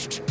Shh.